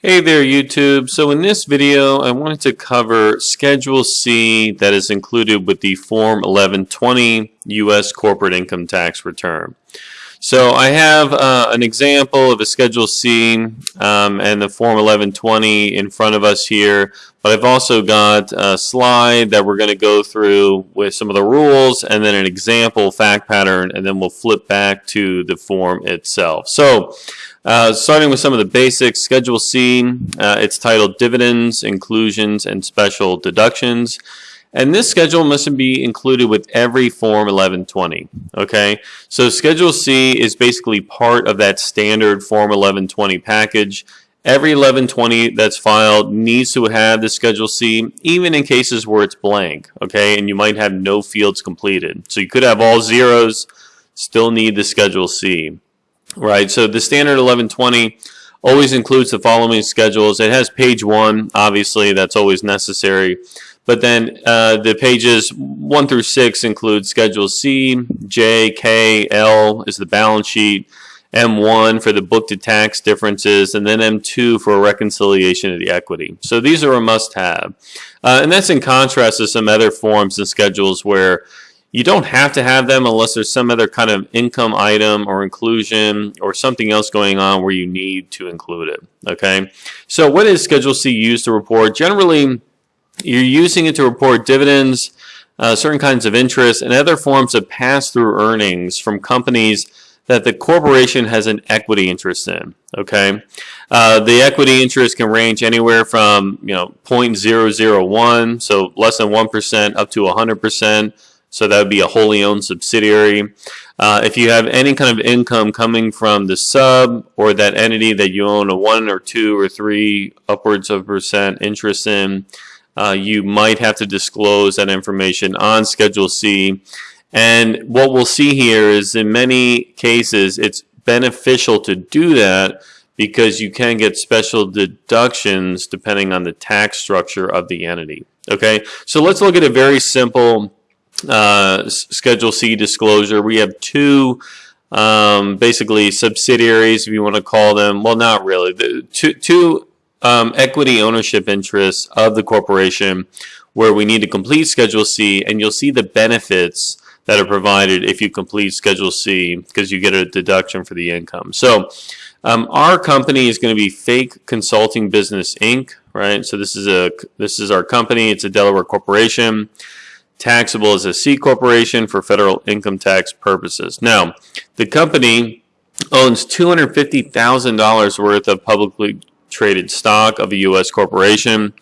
Hey there YouTube. So in this video I wanted to cover Schedule C that is included with the Form 1120 U.S. Corporate Income Tax Return. So I have uh, an example of a Schedule C um, and the Form 1120 in front of us here, but I've also got a slide that we're going to go through with some of the rules and then an example fact pattern and then we'll flip back to the form itself. So uh, starting with some of the basics, Schedule C, uh, it's titled Dividends, Inclusions, and Special Deductions. And this schedule must be included with every Form 1120, okay? So Schedule C is basically part of that standard Form 1120 package. Every 1120 that's filed needs to have the Schedule C, even in cases where it's blank, okay? And you might have no fields completed. So you could have all zeros, still need the Schedule C right? So the standard 1120 always includes the following schedules. It has page one, obviously, that's always necessary. But then uh, the pages 1 through 6 include Schedule C, J, K, L is the balance sheet, M1 for the book to tax differences, and then M2 for a reconciliation of the equity. So these are a must-have. Uh, and that's in contrast to some other forms and schedules where you don't have to have them unless there's some other kind of income item or inclusion or something else going on where you need to include it. Okay, so what is Schedule C used to report? Generally, you're using it to report dividends, uh, certain kinds of interest, and other forms of pass-through earnings from companies that the corporation has an equity interest in. Okay, uh, the equity interest can range anywhere from you know 0.001, so less than one percent, up to 100 percent so that would be a wholly owned subsidiary. Uh, if you have any kind of income coming from the sub or that entity that you own a one or two or three upwards of percent interest in, uh, you might have to disclose that information on Schedule C. And what we'll see here is in many cases it's beneficial to do that because you can get special deductions depending on the tax structure of the entity. Okay, so let's look at a very simple uh, Schedule C disclosure. We have two um, basically subsidiaries, if you want to call them. Well, not really. The two, two um, equity ownership interests of the corporation where we need to complete Schedule C, and you'll see the benefits that are provided if you complete Schedule C because you get a deduction for the income. So um, our company is going to be Fake Consulting Business Inc. Right. So this is a this is our company. It's a Delaware corporation taxable as a C corporation for federal income tax purposes. Now, the company owns $250,000 worth of publicly traded stock of a U.S. corporation,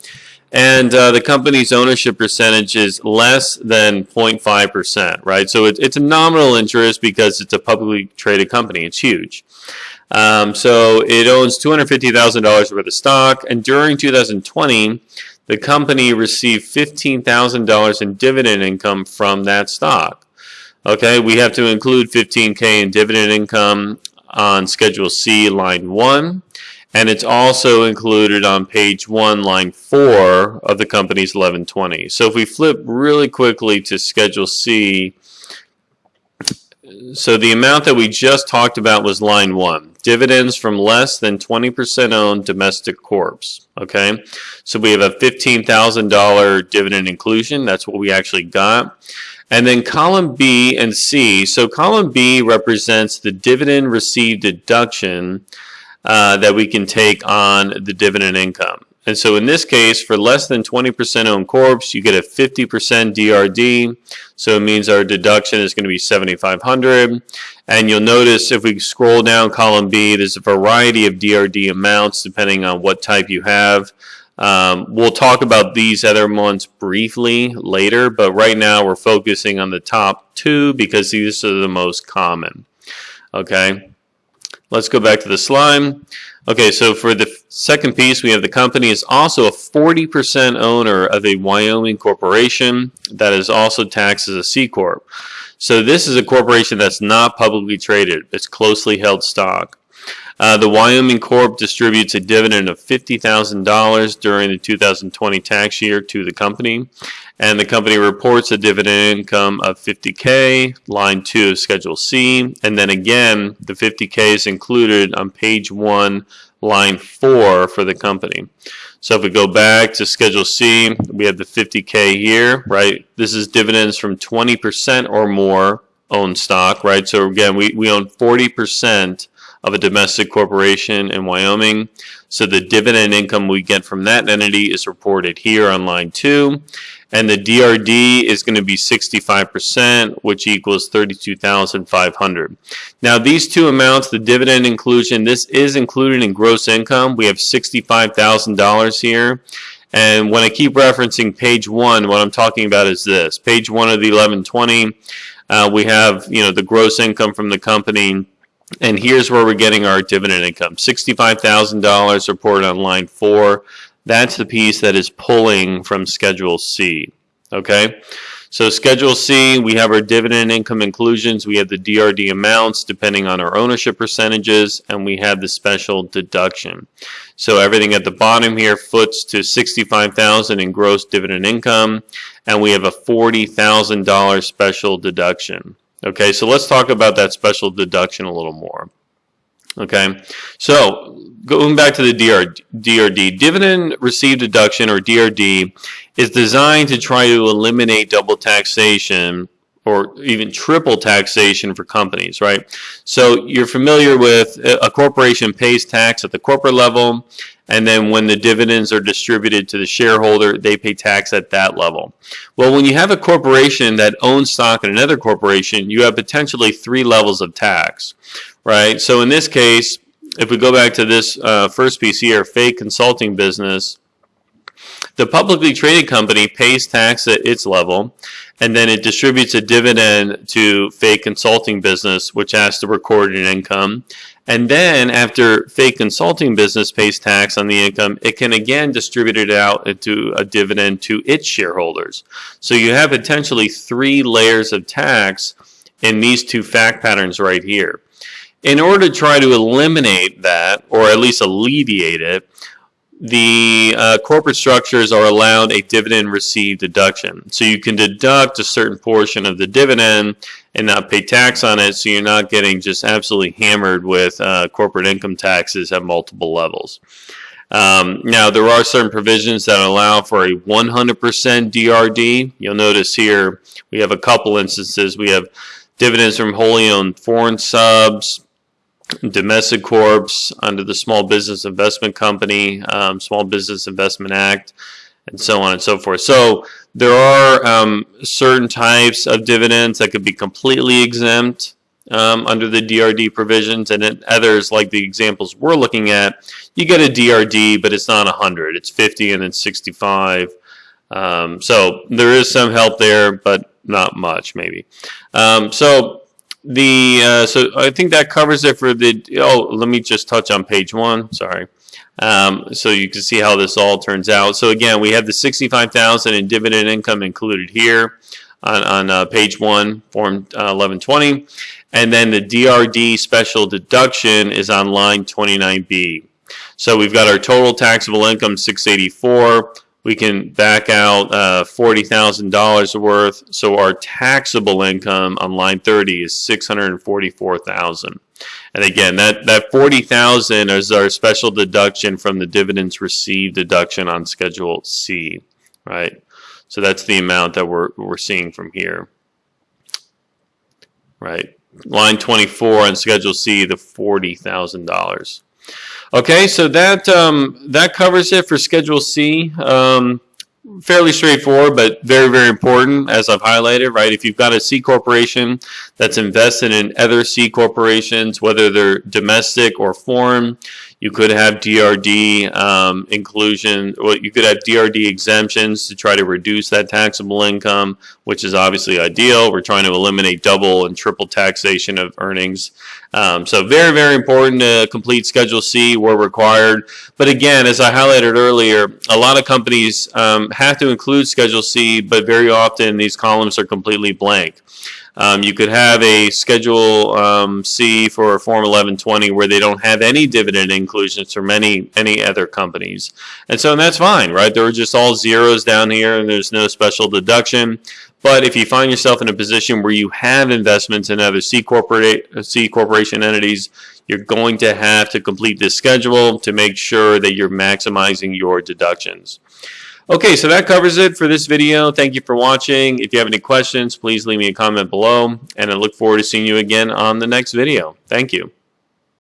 and uh, the company's ownership percentage is less than 0.5%, right? So it, it's a nominal interest because it's a publicly traded company. It's huge. Um, so it owns $250,000 worth of stock, and during 2020, the company received $15,000 in dividend income from that stock. Okay, we have to include 15K in dividend income on Schedule C, line 1, and it's also included on page 1, line 4 of the company's 1120. So if we flip really quickly to Schedule C, so the amount that we just talked about was line 1 dividends from less than 20% owned domestic corps. Okay, so we have a $15,000 dividend inclusion. That's what we actually got. And then column B and C. So column B represents the dividend received deduction uh, that we can take on the dividend income. And so in this case, for less than 20% owned corps, you get a 50% DRD. So it means our deduction is going to be 7,500. And you'll notice if we scroll down column B, there's a variety of DRD amounts depending on what type you have. Um, we'll talk about these other ones briefly later, but right now we're focusing on the top two because these are the most common. Okay, let's go back to the slide. Okay, so for the second piece, we have the company is also a 40% owner of a Wyoming corporation that is also taxed as a C Corp. So this is a corporation that's not publicly traded. It's closely held stock. Uh, the Wyoming Corp distributes a dividend of $50,000 during the 2020 tax year to the company. And the company reports a dividend income of 50K, line 2 of Schedule C. And then again, the 50K is included on page 1, line 4 for the company. So if we go back to Schedule C, we have the 50K here, right? This is dividends from 20% or more owned stock, right? So again, we, we own 40% of a domestic corporation in Wyoming. So the dividend income we get from that entity is reported here on line two. And the DRD is going to be 65%, which equals 32,500. Now these two amounts, the dividend inclusion, this is included in gross income. We have $65,000 here. And when I keep referencing page one, what I'm talking about is this. Page one of the 1120, uh, we have, you know, the gross income from the company and here's where we're getting our dividend income. $65,000 reported on line four. That's the piece that is pulling from Schedule C. Okay, so Schedule C, we have our dividend income inclusions. We have the DRD amounts depending on our ownership percentages, and we have the special deduction. So everything at the bottom here foots to 65,000 in gross dividend income, and we have a $40,000 special deduction. Okay, so let's talk about that special deduction a little more. Okay, so going back to the DR, DRD, dividend received deduction or DRD is designed to try to eliminate double taxation or even triple taxation for companies, right? So you're familiar with a corporation pays tax at the corporate level and then when the dividends are distributed to the shareholder, they pay tax at that level. Well, when you have a corporation that owns stock in another corporation, you have potentially three levels of tax, right? So in this case, if we go back to this uh, first piece here, Fake Consulting Business, the publicly traded company pays tax at its level, and then it distributes a dividend to Fake Consulting Business, which has to record an income. And then after fake consulting business pays tax on the income, it can again distribute it out into a dividend to its shareholders. So you have potentially three layers of tax in these two fact patterns right here. In order to try to eliminate that, or at least alleviate it, the uh, corporate structures are allowed a dividend received deduction. So you can deduct a certain portion of the dividend and not pay tax on it so you're not getting just absolutely hammered with uh, corporate income taxes at multiple levels. Um, now, there are certain provisions that allow for a 100% DRD. You'll notice here we have a couple instances. We have dividends from wholly owned foreign subs, domestic corps under the Small Business Investment Company, um, Small Business Investment Act, and so on and so forth. So there are um, certain types of dividends that could be completely exempt um, under the DRD provisions, and others, like the examples we're looking at, you get a DRD, but it's not 100. It's 50 and then 65. Um, so there is some help there, but not much, maybe. Um, so the uh, so I think that covers it for the. Oh, let me just touch on page one. Sorry. Um, so you can see how this all turns out. So again, we have the 65,000 in dividend income included here on, on uh, page one, form uh, 1120. And then the DRD special deduction is on line 29B. So we've got our total taxable income 684 we can back out uh, $40,000 worth. So our taxable income on line 30 is 644,000. And again, that, that 40,000 is our special deduction from the dividends received deduction on Schedule C, right? So that's the amount that we're, we're seeing from here, right? Line 24 on Schedule C, the $40,000. Okay, so that um, that covers it for Schedule C. Um, fairly straightforward, but very, very important, as I've highlighted, right? If you've got a C corporation that's invested in other C corporations, whether they're domestic or foreign, you could have DRD um, inclusion, well, you could have DRD exemptions to try to reduce that taxable income, which is obviously ideal. We're trying to eliminate double and triple taxation of earnings. Um, so very, very important to complete Schedule C where required. But again, as I highlighted earlier, a lot of companies um, have to include Schedule C, but very often these columns are completely blank. Um, you could have a Schedule um, C for Form 1120 where they don't have any dividend inclusions from any any other companies, and so that's fine, right? There are just all zeros down here, and there's no special deduction. But if you find yourself in a position where you have investments in other C, corporate, C corporation entities, you're going to have to complete this schedule to make sure that you're maximizing your deductions. Okay, so that covers it for this video. Thank you for watching. If you have any questions, please leave me a comment below, and I look forward to seeing you again on the next video. Thank you.